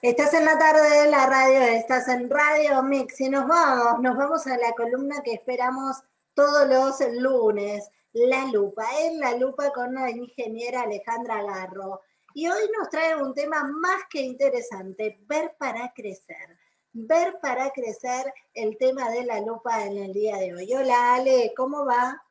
Estás en la tarde de la radio, estás en Radio Mix y nos vamos, nos vamos a la columna que esperamos todos los lunes, La Lupa, en La Lupa con la ingeniera Alejandra Garro. Y hoy nos trae un tema más que interesante, ver para crecer. Ver para crecer el tema de la lupa en el día de hoy. Hola Ale, ¿cómo va?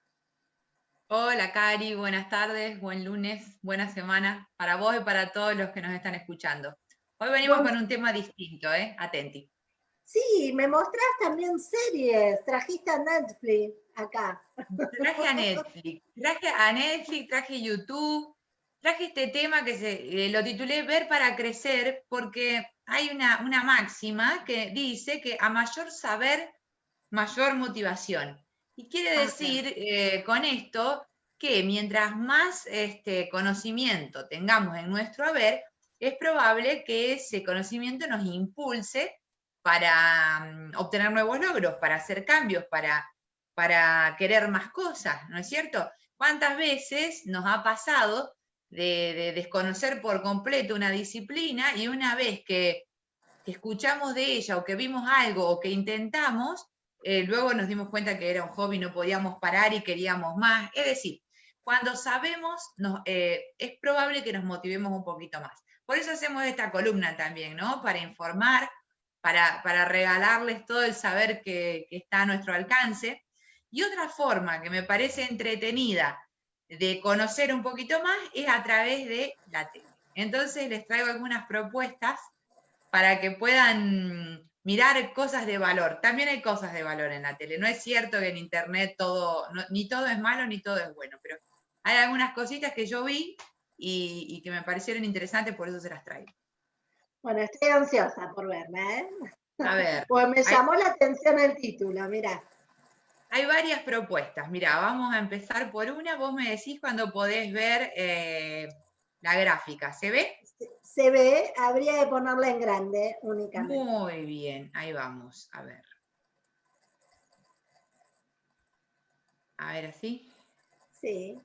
Hola Cari, buenas tardes, buen lunes, buena semana para vos y para todos los que nos están escuchando. Hoy venimos con un tema distinto, ¿eh? Atenti. Sí, me mostrás también series, trajiste a Netflix acá. Traje a Netflix, traje a Netflix, traje YouTube, traje este tema que se, eh, lo titulé Ver para crecer porque hay una, una máxima que dice que a mayor saber, mayor motivación. Y quiere decir eh, con esto que mientras más este, conocimiento tengamos en nuestro haber, es probable que ese conocimiento nos impulse para mm, obtener nuevos logros, para hacer cambios, para, querer más cosas, ¿no es cierto? ¿Cuántas veces nos ha pasado de, desconocer por completo una disciplina y una vez que, que, escuchamos de ella o que vimos algo o que intentamos, eh, luego nos dimos cuenta que era un hobby, no podíamos parar y queríamos más. Es decir, cuando sabemos, eh, es probable que nos motivemos un poquito más. Por eso hacemos esta columna también, ¿no? Para informar, para, regalarles todo el saber que, que, está a nuestro alcance. Y otra forma que me parece entretenida de conocer un poquito más es a través de la tele. Entonces les traigo algunas propuestas para que puedan mirar cosas de valor. También hay cosas de valor en la tele. No es cierto que en internet todo, ni todo es malo ni todo es bueno, pero hay algunas cositas que yo vi y, que me parecieron interesantes, por eso se las traigo. Bueno, estoy ansiosa por verla, ¿eh? A ver. Pues me llamó la atención el título, mira. Hay varias propuestas. Mira, vamos a empezar por una. Vos me decís cuando podés ver eh, la gráfica. ¿Se ve? se ve, habría que ponerla en grande únicamente. Muy bien, ahí vamos, a ver. A ver, así. Sí.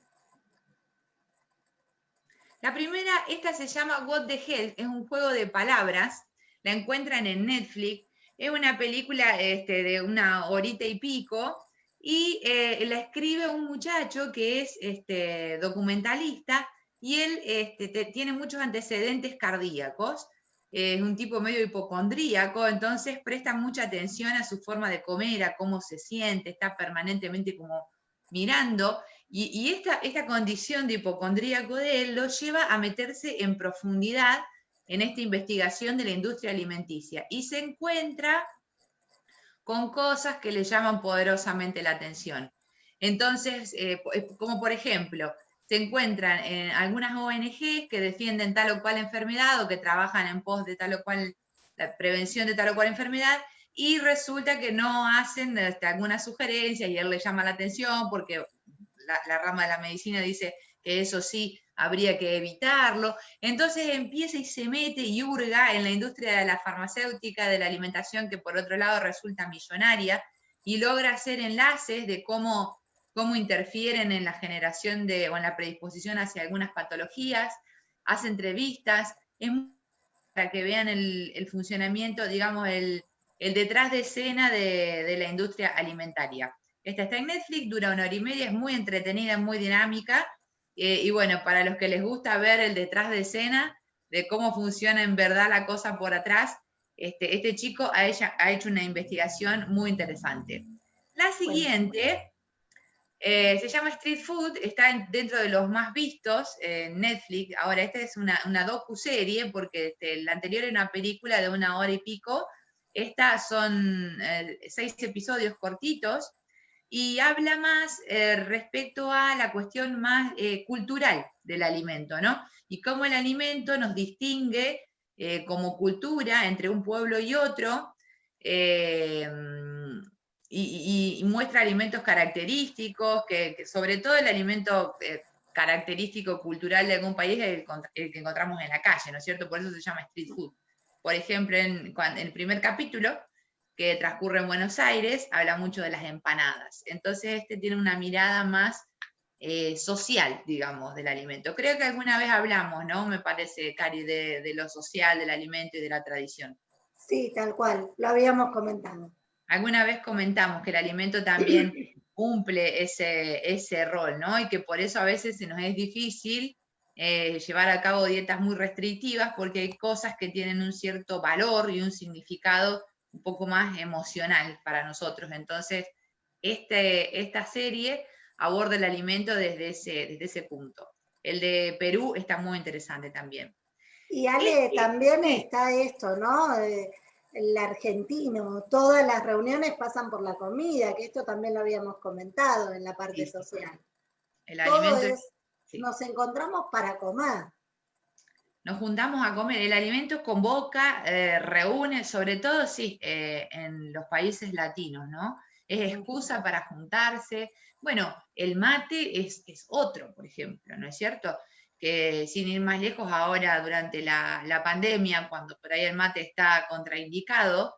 La primera, esta se llama What the Hell, es un juego de palabras, la encuentran en Netflix, es una película este, de una horita y pico, y eh, la escribe un muchacho que es este, documentalista, y él este, tiene muchos antecedentes cardíacos, es un tipo medio hipocondríaco, entonces presta mucha atención a su forma de comer, a cómo se siente, está permanentemente como mirando, y, esta, esta condición de hipocondríaco de él lo lleva a meterse en profundidad en esta investigación de la industria alimenticia, y se encuentra con cosas que le llaman poderosamente la atención. Entonces, eh, como por ejemplo, se encuentran en algunas ONG que defienden tal o cual enfermedad o que trabajan en pos de tal o cual, la prevención de tal o cual enfermedad, y resulta que no hacen este, algunas sugerencias y él le llama la atención porque la, rama de la medicina dice que eso sí habría que evitarlo. Entonces empieza y se mete y hurga en la industria de la farmacéutica, de la alimentación, que por otro lado resulta millonaria, y logra hacer enlaces de cómo cómo interfieren en la generación de, o en la predisposición hacia algunas patologías, hace entrevistas, es para que vean el, funcionamiento, digamos, el, detrás de escena de, la industria alimentaria. Esta está en Netflix, dura una hora y media, es muy entretenida, muy dinámica, eh, y bueno, para los que les gusta ver el detrás de escena, de cómo funciona en verdad la cosa por atrás, este, este chico ha, ha hecho una investigación muy interesante. La siguiente eh, se llama Street Food, está dentro de los más vistos en Netflix. Ahora, esta es una, una docu-serie, porque este, la anterior era una película de una hora y pico. Estas son eh, seis episodios cortitos y habla más eh, respecto a la cuestión más cultural del alimento, ¿no? Y cómo el alimento nos distingue como cultura entre un pueblo y otro y, muestra alimentos característicos, que, sobre todo el alimento eh, característico cultural de algún país es el, que encontramos en la calle, ¿no es cierto? Por eso se llama street food. Por ejemplo, en, el primer capítulo, que transcurre en Buenos Aires, habla mucho de las empanadas. Entonces este tiene una mirada más eh, social, digamos, del alimento. Creo que alguna vez hablamos, ¿no? Me parece, Cari, de, de lo social del alimento y de la tradición. Sí, tal cual, lo habíamos comentado. Alguna vez comentamos que el alimento también cumple ese, ese rol, ¿no? Y que por eso a veces se nos es difícil eh, llevar a cabo dietas muy restrictivas porque hay cosas que tienen un cierto valor y un significado un poco más emocional para nosotros. Entonces, este, esta serie aborda el alimento desde ese, desde ese punto. El de Perú está muy interesante también. Y Ale, también está esto, ¿no? el argentino, todas las reuniones pasan por la comida, que esto también lo habíamos comentado en la parte social. El alimento nos encontramos para comer. Nos juntamos a comer. El alimento convoca, eh, reúne, sobre todo, sí, eh, en los países latinos, ¿no? Es excusa para juntarse. Bueno, el mate es, es otro, por ejemplo, ¿no es cierto? que sin ir más lejos, ahora durante la, pandemia, cuando por ahí el mate está contraindicado,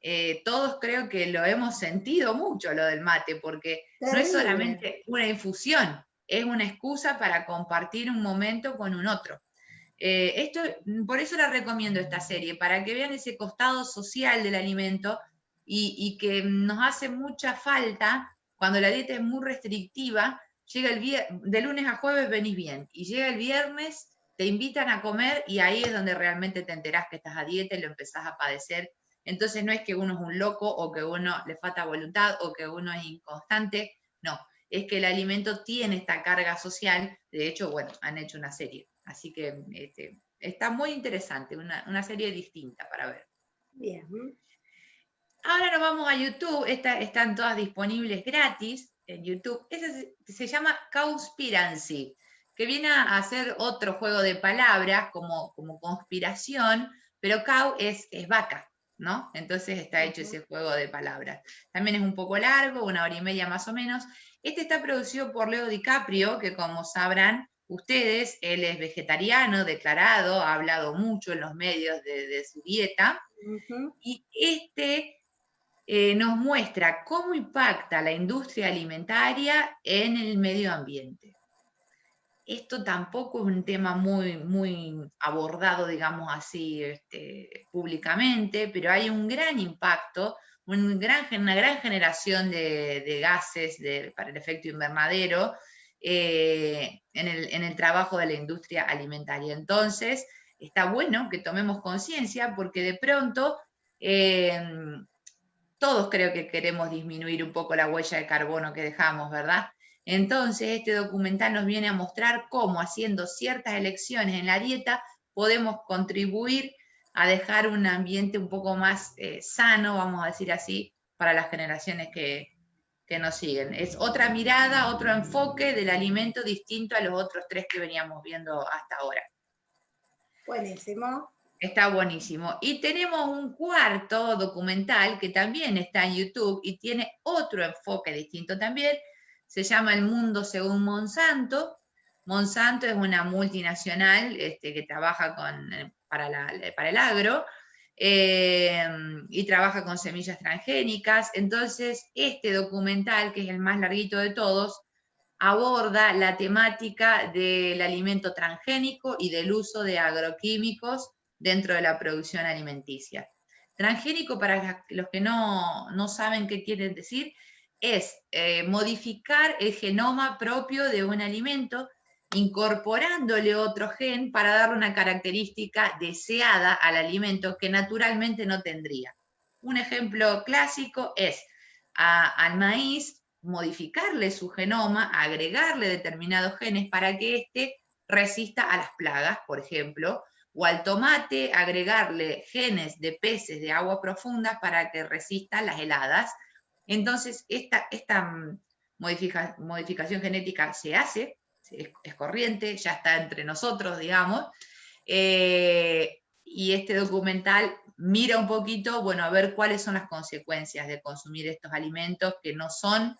eh, todos creo que lo hemos sentido mucho lo del mate, porque no es solamente una infusión, es una excusa para compartir un momento con un otro. Eh, esto, por eso la recomiendo esta serie, para que vean ese costado social del alimento y, que nos hace mucha falta cuando la dieta es muy restrictiva, llega el viernes, de lunes a jueves venís bien, y llega el viernes, te invitan a comer y ahí es donde realmente te enterás que estás a dieta y lo empezás a padecer. Entonces no es que uno es un loco o que uno le falta voluntad o que uno es inconstante, no, es que el alimento tiene esta carga social, de hecho, bueno, han hecho una serie, así que este, está muy interesante, una, serie distinta para ver. Bien. Ahora nos vamos a YouTube, están todas disponibles gratis en YouTube, ese se, llama Conspiracy, que viene a ser otro juego de palabras como, como conspiración, pero cow es, es vaca, ¿no? Entonces está hecho ese juego de palabras. También es un poco largo, una hora y media más o menos. Este está producido por Leo DiCaprio, que como sabrán ustedes, él es vegetariano, declarado, ha hablado mucho en los medios de, su dieta. Y este eh, nos muestra cómo impacta la industria alimentaria en el medio ambiente. Esto tampoco es un tema muy, muy abordado, digamos así, este, públicamente, pero hay un gran impacto, una gran generación de, gases para el efecto invernadero eh, en, el, trabajo de la industria alimentaria. Entonces, está bueno que tomemos conciencia porque de pronto eh, todos creo que queremos disminuir un poco la huella de carbono que dejamos, ¿verdad? Entonces, este documental nos viene a mostrar cómo haciendo ciertas elecciones en la dieta podemos contribuir a dejar un ambiente un poco más eh, sano, vamos a decir así, para las generaciones que, que nos siguen. Es otra mirada, otro enfoque del alimento distinto a los otros tres que veníamos viendo hasta ahora. Buenísimo. Está buenísimo. Y tenemos un cuarto documental que también está en YouTube y tiene otro enfoque distinto también. Se llama El Mundo según Monsanto. Monsanto es una multinacional este, que trabaja con, para, para el agro eh, y trabaja con semillas transgénicas. Entonces, este documental, que es el más larguito de todos, aborda la temática del alimento transgénico y del uso de agroquímicos dentro de la producción alimenticia. Transgénico, para los que no, saben qué quiere decir, es eh, modificar el genoma propio de un alimento incorporándole otro gen para darle una característica deseada al alimento que naturalmente no tendría. Un ejemplo clásico es al maíz modificarle su genoma, agregarle determinados genes para que éste resista a las plagas, por ejemplo, o al tomate agregarle genes de peces de agua profunda para que resistan las heladas. Entonces, esta, esta mm, modificación genética se hace, es, corriente, ya está entre nosotros, digamos, eh, y este documental mira un poquito, bueno, a ver cuáles son las consecuencias de consumir estos alimentos que no son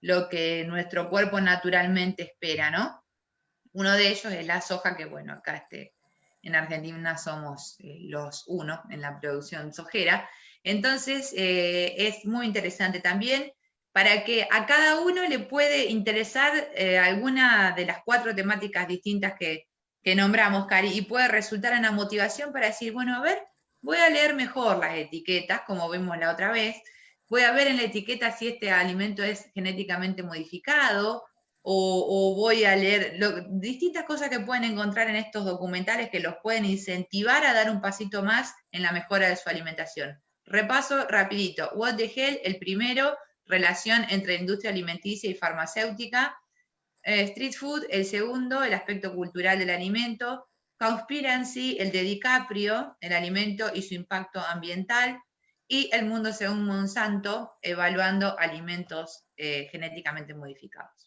lo que nuestro cuerpo naturalmente espera, ¿no? Uno de ellos es la soja, que bueno, acá este, en Argentina somos eh, los uno en la producción sojera. Entonces, eh, es muy interesante también para que a cada uno le puede interesar eh, alguna de las cuatro temáticas distintas que, nombramos, Cari, y puede resultar una motivación para decir, bueno, a ver, voy a leer mejor las etiquetas, como vimos la otra vez, voy a ver en la etiqueta si este alimento es genéticamente modificado, o, voy a leer distintas cosas que pueden encontrar en estos documentales que los pueden incentivar a dar un pasito más en la mejora de su alimentación. Repaso rapidito. What the Hell, el primero, relación entre industria alimenticia y farmacéutica. Eh, street Food, el segundo, el aspecto cultural del alimento. Conspiracy, el de DiCaprio, el alimento y su impacto ambiental. Y El mundo según Monsanto, evaluando alimentos eh, genéticamente modificados.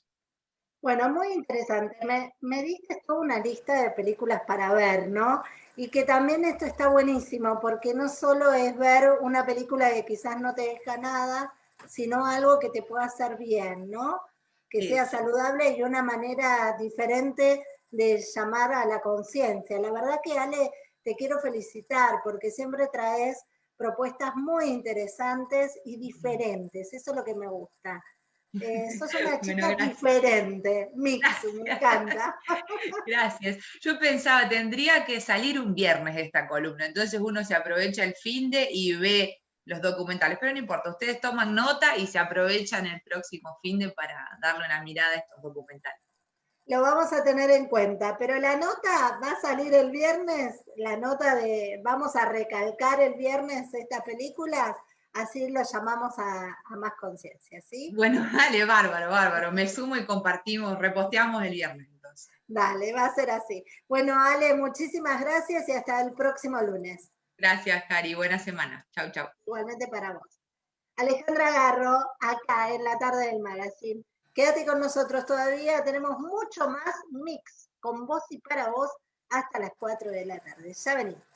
Bueno, muy interesante. Me, me diste toda una lista de películas para ver, ¿no? Y que también esto está buenísimo, porque no solo es ver una película que quizás no te deja nada, sino algo que te pueda hacer bien, ¿no? Que sea saludable y una manera diferente de llamar a la conciencia. La verdad que Ale, te quiero felicitar porque siempre traes propuestas muy interesantes y diferentes. Eso es lo que me gusta. Eh, sos una chica diferente, Mix, me encanta. Gracias. Yo pensaba, tendría que salir un viernes esta columna, entonces uno se aprovecha el fin de y ve los documentales, pero no importa, ustedes toman nota y se aprovechan el próximo fin de para darle una mirada a estos documentales. Lo vamos a tener en cuenta, pero la nota va a salir el viernes, la nota de, vamos a recalcar el viernes estas películas así lo llamamos a, más conciencia, ¿sí? Bueno, dale, bárbaro, bárbaro. Me sumo y compartimos, reposteamos el viernes entonces. Dale, va a ser así. Bueno, Ale, muchísimas gracias y hasta el próximo lunes. Gracias, Cari. Buena semana. Chau, chau. Igualmente para vos. Alejandra Garro, acá en la tarde del magazine. Quédate con nosotros todavía, tenemos mucho más mix con vos y para vos hasta las 4 de la tarde. Ya venimos.